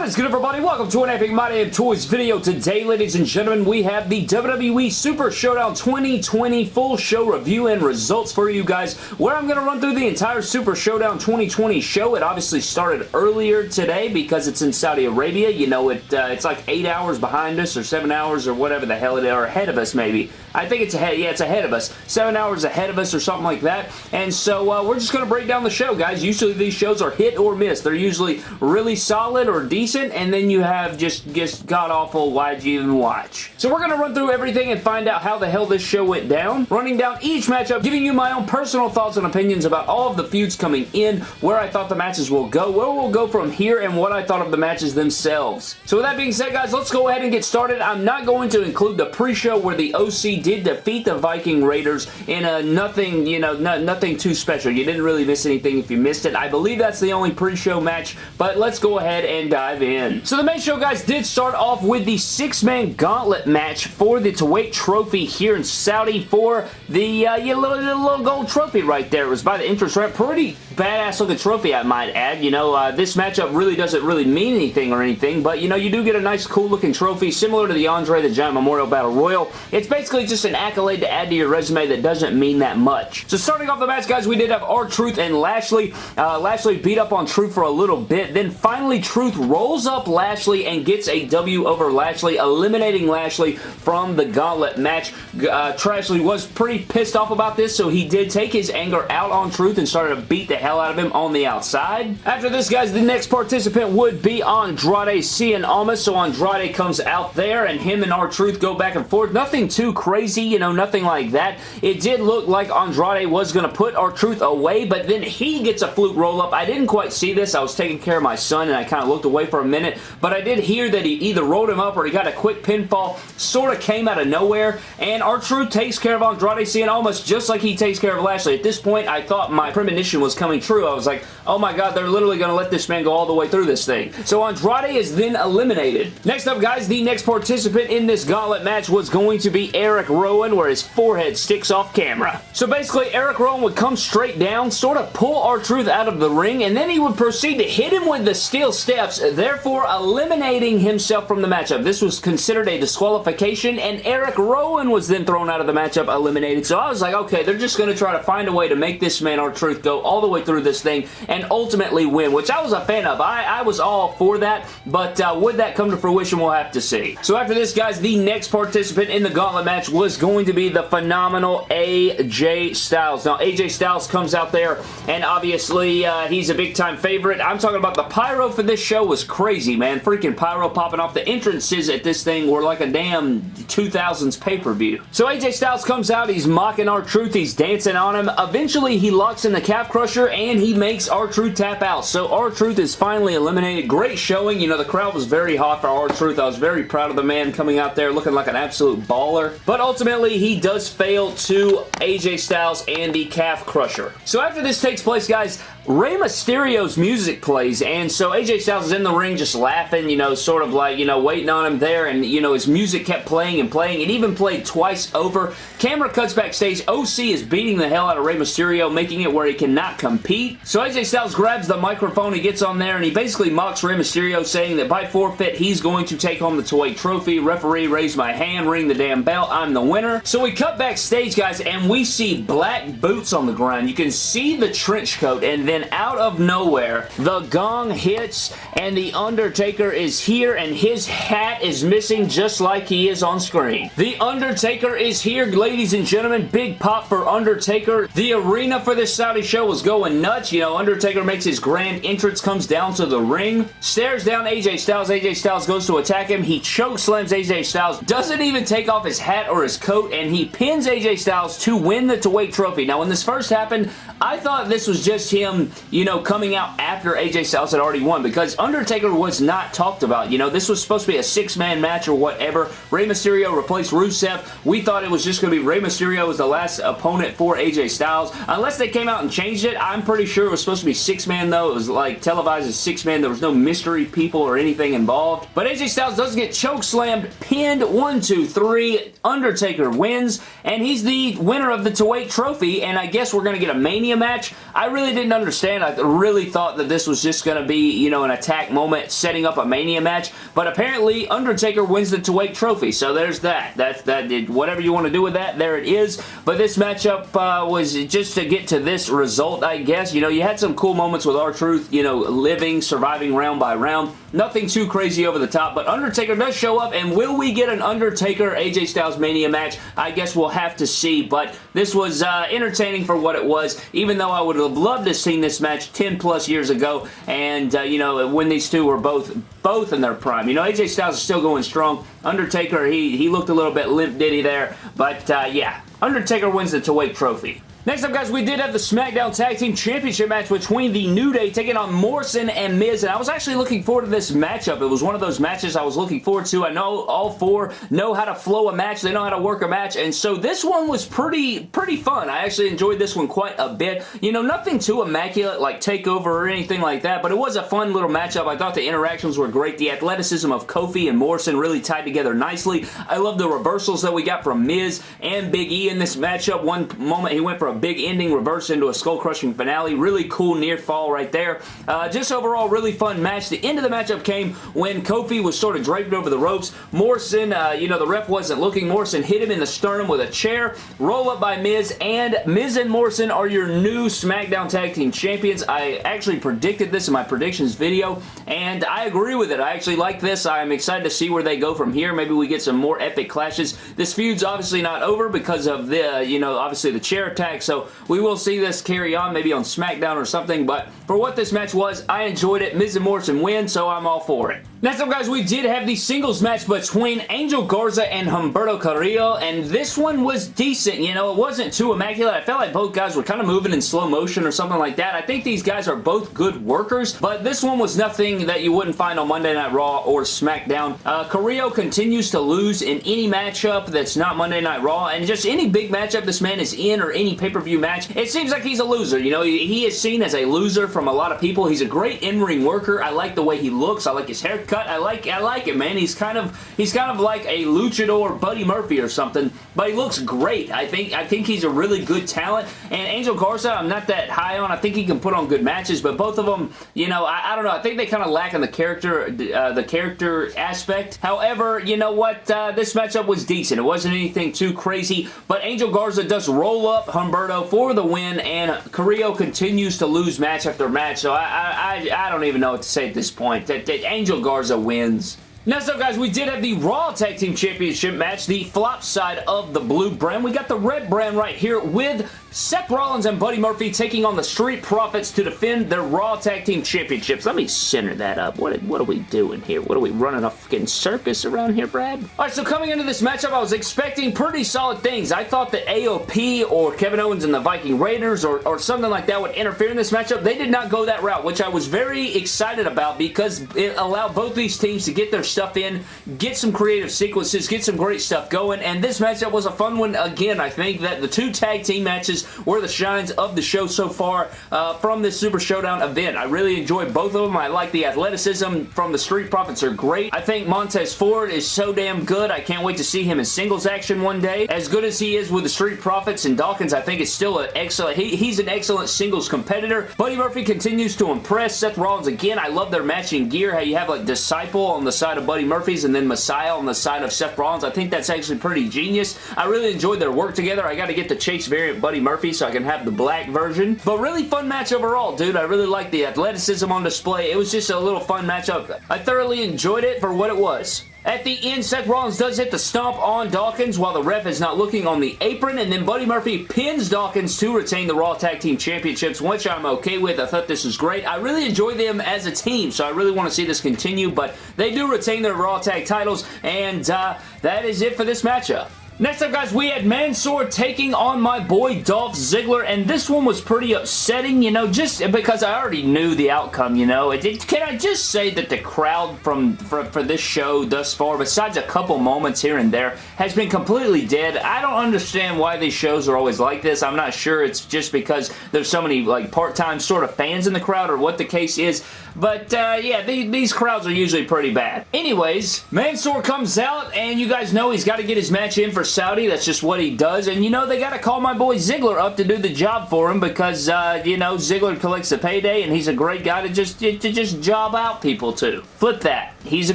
What is good everybody? Welcome to an Epic My Damn Toys video. Today, ladies and gentlemen, we have the WWE Super Showdown 2020 full show review and results for you guys, where I'm going to run through the entire Super Showdown 2020 show. It obviously started earlier today because it's in Saudi Arabia. You know, it uh, it's like 8 hours behind us or 7 hours or whatever the hell it is, or ahead of us maybe. I think it's ahead. Yeah, it's ahead of us. 7 hours ahead of us or something like that. And so uh, we're just going to break down the show, guys. Usually these shows are hit or miss. They're usually really solid or decent decent, and then you have just, just god-awful why'd you even watch. So we're going to run through everything and find out how the hell this show went down, running down each matchup, giving you my own personal thoughts and opinions about all of the feuds coming in, where I thought the matches will go, where we'll go from here, and what I thought of the matches themselves. So with that being said, guys, let's go ahead and get started. I'm not going to include the pre-show where the OC did defeat the Viking Raiders in a nothing, you know, no, nothing too special. You didn't really miss anything if you missed it. I believe that's the only pre-show match, but let's go ahead and dive dive in. So the main show, guys, did start off with the six-man gauntlet match for the Kuwait Trophy here in Saudi for the uh, yeah, little, little gold trophy right there. It was by the entrance ramp. Pretty badass looking trophy, I might add. You know, uh, this matchup really doesn't really mean anything or anything, but, you know, you do get a nice, cool looking trophy similar to the Andre the Giant Memorial Battle Royal. It's basically just an accolade to add to your resume that doesn't mean that much. So starting off the match, guys, we did have R-Truth and Lashley. Uh, Lashley beat up on Truth for a little bit, then finally Truth rolls up Lashley and gets a W over Lashley, eliminating Lashley from the gauntlet match. Uh, Trashley was pretty pissed off about this, so he did take his anger out on Truth and started to beat the hell out of him on the outside. After this, guys, the next participant would be Andrade Cien Almas, so Andrade comes out there, and him and R-Truth go back and forth. Nothing too crazy, you know, nothing like that. It did look like Andrade was going to put R-Truth away, but then he gets a fluke roll-up. I didn't quite see this. I was taking care of my son, and I kind of looked away for a minute but I did hear that he either rolled him up or he got a quick pinfall, sort of came out of nowhere, and R-Truth takes care of Andrade Cien Almas just like he takes care of Lashley. At this point, I thought my premonition was coming true. I was like, oh my god, they're literally going to let this man go all the way through this thing. So Andrade is then eliminated. Next up, guys, the next participant in this gauntlet match was going to be Eric Rowan, where his forehead sticks off camera. So basically, Eric Rowan would come straight down, sort of pull R-Truth out of the ring, and then he would proceed to hit him with the steel steps, therefore eliminating himself from the matchup. This was considered a disqualification, and Eric Rowan was then thrown out of the matchup, eliminated. So I was like, okay, they're just going to try to find a way to make this man R-Truth go all the way through this thing and ultimately win, which I was a fan of. I, I was all for that, but uh, would that come to fruition, we'll have to see. So after this, guys, the next participant in the gauntlet match was going to be the phenomenal AJ Styles. Now, AJ Styles comes out there, and obviously, uh, he's a big-time favorite. I'm talking about the pyro for this show was crazy crazy, man. Freaking pyro popping off. The entrances at this thing were like a damn 2000s pay-per-view. So AJ Styles comes out. He's mocking R-Truth. He's dancing on him. Eventually, he locks in the calf crusher and he makes R-Truth tap out. So R-Truth is finally eliminated. Great showing. You know, the crowd was very hot for R-Truth. I was very proud of the man coming out there looking like an absolute baller. But ultimately, he does fail to AJ Styles and the calf crusher. So after this takes place, guys, Rey Mysterio's music plays, and so AJ Styles is in the ring just laughing, you know, sort of like, you know, waiting on him there, and, you know, his music kept playing and playing. It even played twice over. Camera cuts backstage. OC is beating the hell out of Rey Mysterio, making it where he cannot compete. So AJ Styles grabs the microphone, he gets on there, and he basically mocks Rey Mysterio, saying that by forfeit, he's going to take home the toy Trophy. Referee raise my hand, ring the damn bell, I'm the winner. So we cut backstage, guys, and we see black boots on the ground. You can see the trench coat, and then out of nowhere, the gong hits and The Undertaker is here and his hat is missing just like he is on screen. The Undertaker is here, ladies and gentlemen. Big pop for Undertaker. The arena for this Saudi show was going nuts. You know, Undertaker makes his grand entrance, comes down to the ring, stares down AJ Styles. AJ Styles goes to attack him. He choke slams AJ Styles, doesn't even take off his hat or his coat, and he pins AJ Styles to win the Kuwait Trophy. Now, when this first happened, I thought this was just him, you know, coming out after AJ Styles had already won because Undertaker was not talked about. You know, this was supposed to be a six-man match or whatever. Rey Mysterio replaced Rusev. We thought it was just going to be Rey Mysterio as the last opponent for AJ Styles. Unless they came out and changed it, I'm pretty sure it was supposed to be six-man though. It was like televised as six-man. There was no mystery people or anything involved. But AJ Styles doesn't get choke slammed, pinned, one, two, three. Undertaker wins, and he's the winner of the Kuwait Trophy, and I guess we're going to get a Mania match. I really didn't understand understand. I really thought that this was just going to be, you know, an attack moment setting up a Mania match, but apparently Undertaker wins the to wait trophy, so there's that. That's that. Whatever you want to do with that, there it is. But this matchup uh, was just to get to this result, I guess. You know, you had some cool moments with R-Truth, you know, living, surviving round by round. Nothing too crazy over the top, but Undertaker does show up, and will we get an Undertaker AJ Styles Mania match? I guess we'll have to see, but this was uh, entertaining for what it was, even though I would have loved to have this match 10 plus years ago, and, uh, you know, when these two were both both in their prime. You know, AJ Styles is still going strong. Undertaker, he, he looked a little bit limp diddy there, but, uh, yeah, Undertaker wins the to trophy. Next up, guys, we did have the SmackDown Tag Team Championship match between the New Day taking on Morrison and Miz, and I was actually looking forward to this matchup. It was one of those matches I was looking forward to. I know all four know how to flow a match. They know how to work a match, and so this one was pretty, pretty fun. I actually enjoyed this one quite a bit. You know, nothing too immaculate like TakeOver or anything like that, but it was a fun little matchup. I thought the interactions were great. The athleticism of Kofi and Morrison really tied together nicely. I love the reversals that we got from Miz and Big E in this matchup. One moment he went for a big ending reverse into a skull-crushing finale. Really cool near fall right there. Uh, just overall, really fun match. The end of the matchup came when Kofi was sort of draped over the ropes. Morrison, uh, you know, the ref wasn't looking. Morrison hit him in the sternum with a chair. Roll up by Miz, and Miz and Morrison are your new SmackDown Tag Team Champions. I actually predicted this in my predictions video, and I agree with it. I actually like this. I'm excited to see where they go from here. Maybe we get some more epic clashes. This feud's obviously not over because of the, you know, obviously the chair attack, so we will see this carry on maybe on SmackDown or something, but for what this match was, I enjoyed it. Miz and Morrison win, so I'm all for it. Next up, guys, we did have the singles match between Angel Garza and Humberto Carrillo, and this one was decent. You know, it wasn't too immaculate. I felt like both guys were kind of moving in slow motion or something like that. I think these guys are both good workers, but this one was nothing that you wouldn't find on Monday Night Raw or SmackDown. Uh, Carrillo continues to lose in any matchup that's not Monday Night Raw, and just any big matchup this man is in or any pay-per-view match, it seems like he's a loser. You know, he is seen as a loser from a lot of people. He's a great in-ring worker. I like the way he looks. I like his haircut cut. I like I like it, man. He's kind of he's kind of like a luchador Buddy Murphy or something, but he looks great. I think I think he's a really good talent. And Angel Garza, I'm not that high on. I think he can put on good matches, but both of them, you know, I, I don't know. I think they kind of lack in the character uh, the character aspect. However, you know what? Uh, this matchup was decent. It wasn't anything too crazy, but Angel Garza does roll up Humberto for the win, and Carrillo continues to lose match after match. So I I, I, don't even know what to say at this point. That, that Angel Garza Garza wins. Next up, guys, we did have the Raw Tag Team Championship match, the flop side of the blue brand. We got the red brand right here with Seth Rollins and Buddy Murphy taking on the Street Profits to defend their Raw Tag Team Championships. Let me center that up. What, what are we doing here? What are we running a fucking circus around here, Brad? Alright, so coming into this matchup, I was expecting pretty solid things. I thought that AOP or Kevin Owens and the Viking Raiders or, or something like that would interfere in this matchup. They did not go that route, which I was very excited about because it allowed both these teams to get their stuff in, get some creative sequences, get some great stuff going, and this matchup was a fun one. Again, I think that the two tag team matches were the shines of the show so far uh, from this Super Showdown event. I really enjoyed both of them. I like the athleticism from the Street Profits are great. I think Montez Ford is so damn good. I can't wait to see him in singles action one day. As good as he is with the Street Profits and Dawkins, I think it's still an excellent, he, he's an excellent singles competitor. Buddy Murphy continues to impress. Seth Rollins, again, I love their matching gear, how you have like Disciple on the side of Buddy Murphy's and then Messiah on the side of Seth Rollins. I think that's actually pretty genius. I really enjoyed their work together. I got to get the Chase variant Buddy Murphy so I can have the black version. But really fun match overall, dude. I really like the athleticism on display. It was just a little fun matchup. I thoroughly enjoyed it for what it was. At the end, Seth Rollins does hit the stomp on Dawkins while the ref is not looking on the apron, and then Buddy Murphy pins Dawkins to retain the Raw Tag Team Championships, which I'm okay with. I thought this was great. I really enjoy them as a team, so I really want to see this continue, but they do retain their Raw Tag titles, and uh, that is it for this matchup. Next up, guys, we had Mansoor taking on my boy Dolph Ziggler, and this one was pretty upsetting, you know, just because I already knew the outcome, you know. It, it, can I just say that the crowd from for, for this show thus far, besides a couple moments here and there, has been completely dead. I don't understand why these shows are always like this. I'm not sure it's just because there's so many, like, part-time sort of fans in the crowd or what the case is. But, uh, yeah, the, these crowds are usually pretty bad. Anyways, Mansoor comes out, and you guys know he's got to get his match in for Saudi. That's just what he does. And, you know, they got to call my boy Ziggler up to do the job for him because, uh, you know, Ziggler collects the payday, and he's a great guy to just, to just job out people to. Flip that. He's a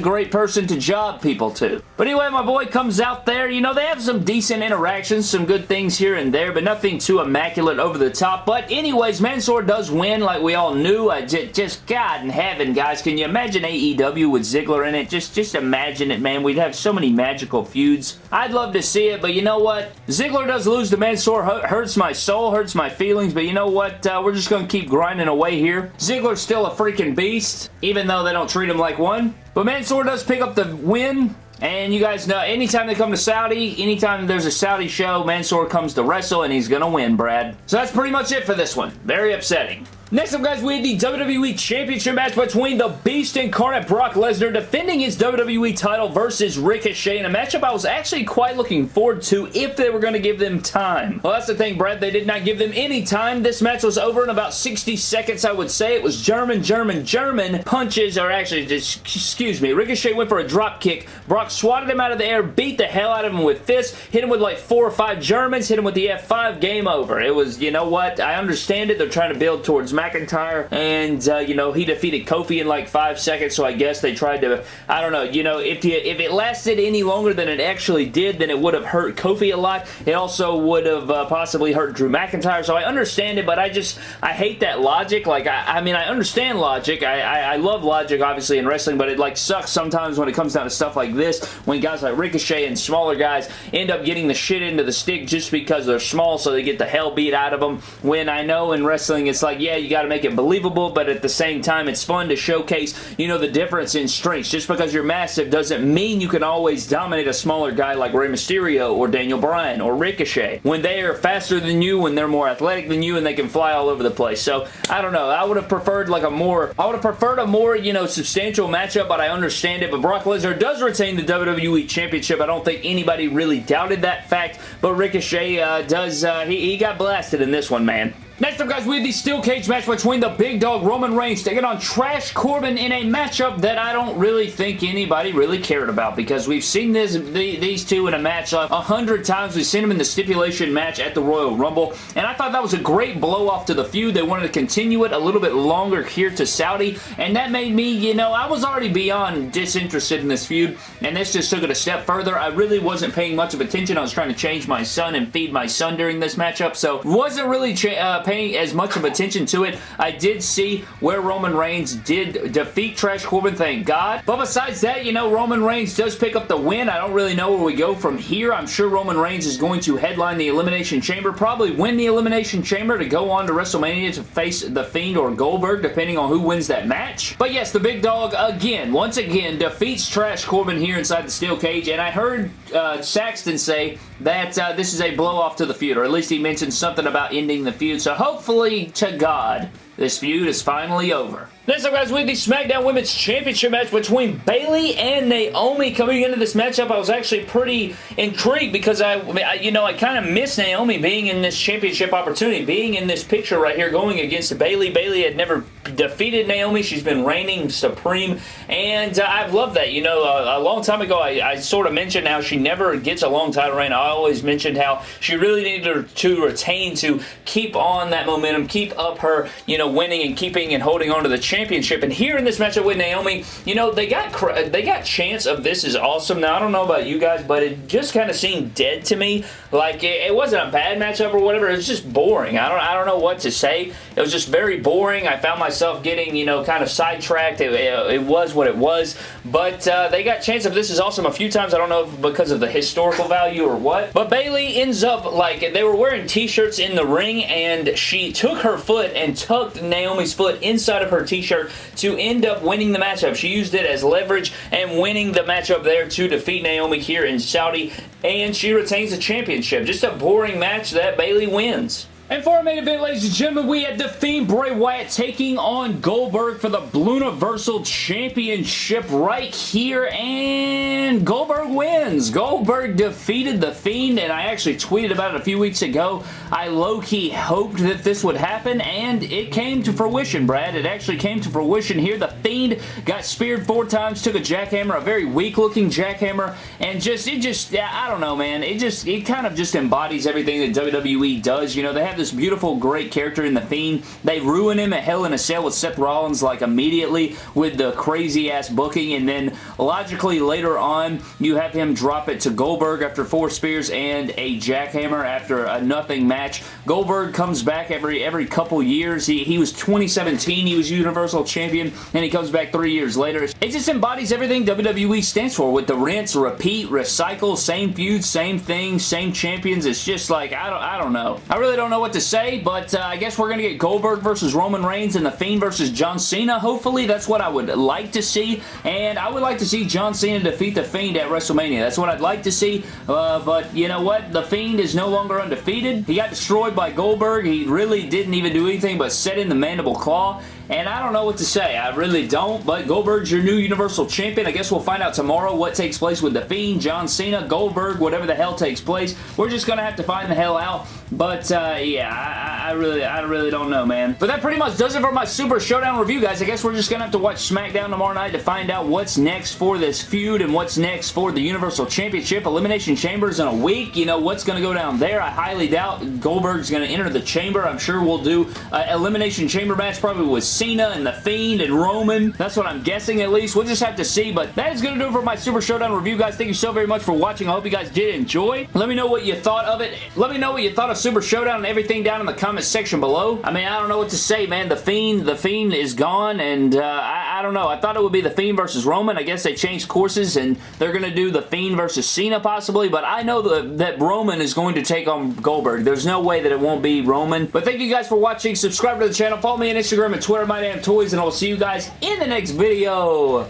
great person to job people to. But anyway, my boy comes out there. You know, they have some decent interactions, some good things here and there, but nothing too immaculate over the top. But anyways, Mansoor does win like we all knew. I just, just God in heaven, guys. Can you imagine AEW with Ziggler in it? Just, just imagine it, man. We'd have so many magical feuds. I'd love to see it, but you know what? Ziggler does lose to Mansoor. Hurts my soul, hurts my feelings, but you know what? Uh, we're just going to keep grinding away here. Ziggler's still a freaking beast, even though they don't treat him like one. But Mansoor does pick up the win. And you guys know, anytime they come to Saudi, anytime there's a Saudi show, Mansoor comes to wrestle and he's going to win, Brad. So that's pretty much it for this one. Very upsetting. Next up, guys, we had the WWE Championship match between the Beast Incarnate Brock Lesnar defending his WWE title versus Ricochet in a matchup I was actually quite looking forward to if they were going to give them time. Well, that's the thing, Brad. They did not give them any time. This match was over in about 60 seconds, I would say. It was German, German, German punches, or actually, just, excuse me, Ricochet went for a drop kick. Brock swatted him out of the air, beat the hell out of him with fists, hit him with like four or five Germans, hit him with the F5, game over. It was, you know what, I understand it. They're trying to build towards McIntyre, and, uh, you know, he defeated Kofi in like five seconds, so I guess they tried to, I don't know, you know, if, you, if it lasted any longer than it actually did, then it would have hurt Kofi a lot. It also would have uh, possibly hurt Drew McIntyre, so I understand it, but I just, I hate that logic. Like, I, I mean, I understand logic. I, I, I love logic, obviously, in wrestling, but it, like, sucks sometimes when it comes down to stuff like this, when guys like Ricochet and smaller guys end up getting the shit into the stick just because they're small, so they get the hell beat out of them, when I know in wrestling, it's like, yeah, you got to make it believable, but at the same time, it's fun to showcase, you know, the difference in strengths. Just because you're massive doesn't mean you can always dominate a smaller guy like Rey Mysterio or Daniel Bryan or Ricochet. When they are faster than you, when they're more athletic than you, and they can fly all over the place. So, I don't know. I would have preferred like a more, I would have preferred a more, you know, substantial matchup, but I understand it. But Brock Lesnar does retain the WWE Championship. I don't think anybody really doubted that fact, but Ricochet uh, does, uh, he, he got blasted in this one, man. Next up, guys, we have the steel cage match between the big dog Roman Reigns taking on Trash Corbin in a matchup that I don't really think anybody really cared about because we've seen this the, these two in a match a hundred times. We've seen them in the stipulation match at the Royal Rumble, and I thought that was a great blow-off to the feud. They wanted to continue it a little bit longer here to Saudi, and that made me, you know, I was already beyond disinterested in this feud, and this just took it a step further. I really wasn't paying much of attention. I was trying to change my son and feed my son during this matchup, so wasn't really uh, paying as much of attention to it. I did see where Roman Reigns did defeat Trash Corbin, thank God. But besides that, you know, Roman Reigns does pick up the win. I don't really know where we go from here. I'm sure Roman Reigns is going to headline the Elimination Chamber, probably win the Elimination Chamber to go on to WrestleMania to face The Fiend or Goldberg, depending on who wins that match. But yes, the big dog, again, once again, defeats Trash Corbin here inside the steel cage, and I heard uh, Saxton say that uh, this is a blow-off to the feud, or at least he mentioned something about ending the feud, so hopefully to God, this feud is finally over. Next up, guys, we have the SmackDown Women's Championship match between Bayley and Naomi. Coming into this matchup, I was actually pretty intrigued because I, I you know, I kind of missed Naomi being in this championship opportunity, being in this picture right here, going against Bayley. Bayley had never defeated Naomi. She's been reigning supreme, and uh, I've loved that. You know, a, a long time ago, I, I, sort of mentioned how she never gets a long title reign. I always mentioned how she really needed to retain to keep on that momentum, keep up her, you know, winning and keeping and holding on to the championship championship. And here in this matchup with Naomi, you know, they got they got chance of this is awesome. Now, I don't know about you guys, but it just kind of seemed dead to me. Like, it, it, wasn't a bad matchup or whatever. It was just boring. I don't, I don't know what to say. It was just very boring. I found myself getting, you know, kind of sidetracked. It, it, it was what it was. But uh, they got chance of this is awesome a few times. I don't know because of the historical value or what. But Bayley ends up, like, they were wearing t-shirts in the ring, and she took her foot and tucked Naomi's foot inside of her t-shirt t-shirt to end up winning the matchup. She used it as leverage and winning the matchup there to defeat Naomi here in Saudi, and she retains the championship. Just a boring match that Bayley wins. And for our main event, ladies and gentlemen, we had The Fiend Bray Wyatt taking on Goldberg for the Blue Universal Championship right here, and Goldberg wins. Goldberg defeated The Fiend, and I actually tweeted about it a few weeks ago. I low-key hoped that this would happen, and it came to fruition, Brad. It actually came to fruition here. The Fiend got speared four times, took a jackhammer, a very weak-looking jackhammer, and just, it just, I don't know, man. It just, it kind of just embodies everything that WWE does. You know, they have this beautiful, great character in The Fiend. They ruin him at Hell in a Cell with Seth Rollins like immediately with the crazy ass booking and then logically later on you have him drop it to Goldberg after four spears and a jackhammer after a nothing match. Goldberg comes back every every couple years. He, he was 2017, he was Universal Champion and he comes back three years later. It just embodies everything WWE stands for with the rinse, repeat, recycle, same feuds, same thing, same champions. It's just like, I don't, I don't know. I really don't know what to say, but uh, I guess we're going to get Goldberg versus Roman Reigns and The Fiend versus John Cena. Hopefully, that's what I would like to see, and I would like to see John Cena defeat The Fiend at WrestleMania. That's what I'd like to see, uh, but you know what? The Fiend is no longer undefeated. He got destroyed by Goldberg. He really didn't even do anything but set in the mandible claw, and I don't know what to say. I really don't, but Goldberg's your new Universal Champion. I guess we'll find out tomorrow what takes place with The Fiend, John Cena, Goldberg, whatever the hell takes place. We're just going to have to find the hell out, but uh, yeah, I, I, really I really don't know, man. But that pretty much does it for my Super Showdown review, guys. I guess we're just going to have to watch SmackDown tomorrow night to find out what's next for this feud and what's next for the Universal Championship. Elimination Chambers in a week. You know, what's going to go down there? I highly doubt Goldberg's going to enter the chamber. I'm sure we'll do an Elimination Chamber match probably with Cena and The Fiend and Roman. That's what I'm guessing at least. We'll just have to see, but that is going to do it for my Super Showdown review, guys. Thank you so very much for watching. I hope you guys did enjoy. Let me know what you thought of it. Let me know what you thought of Super Showdown and everything down in the comment section below. I mean, I don't know what to say, man. The Fiend, The Fiend is gone, and uh, I, I don't know. I thought it would be The Fiend versus Roman. I guess they changed courses, and they're going to do The Fiend versus Cena possibly, but I know that, that Roman is going to take on Goldberg. There's no way that it won't be Roman. But thank you guys for watching. Subscribe to the channel. Follow me on Instagram and Twitter, My Damn Toys, and I'll see you guys in the next video.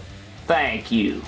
Thank you.